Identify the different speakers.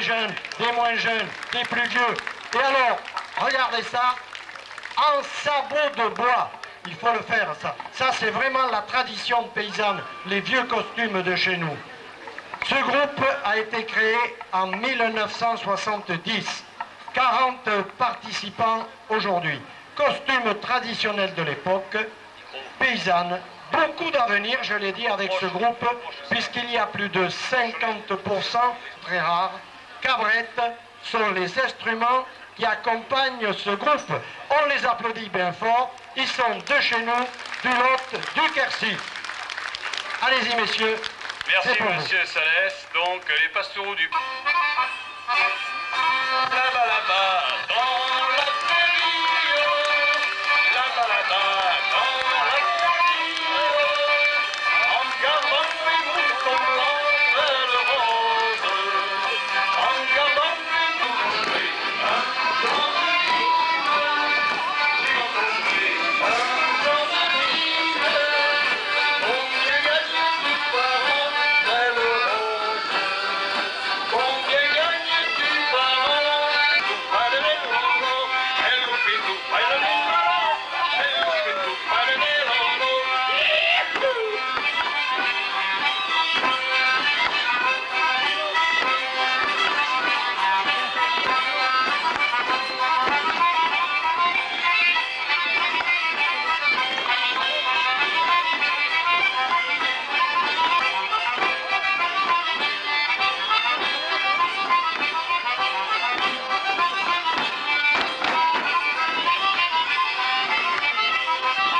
Speaker 1: des jeunes, des moins jeunes, des plus vieux. Et alors, regardez ça, en sabot de bois. Il faut le faire, ça. Ça, c'est vraiment la tradition paysanne, les vieux costumes de chez nous. Ce groupe a été créé en 1970. 40 participants aujourd'hui. Costumes traditionnels de l'époque, paysanne, beaucoup d'avenir, je l'ai dit, avec ce groupe, puisqu'il y a plus de 50%, très rare, cabrettes sont les instruments qui accompagnent ce groupe. On les applaudit bien fort, ils sont de chez nous, du Lot, du Quercy. Allez-y, messieurs.
Speaker 2: Merci, monsieur Salès. Donc, les pastoraux du... Bayramı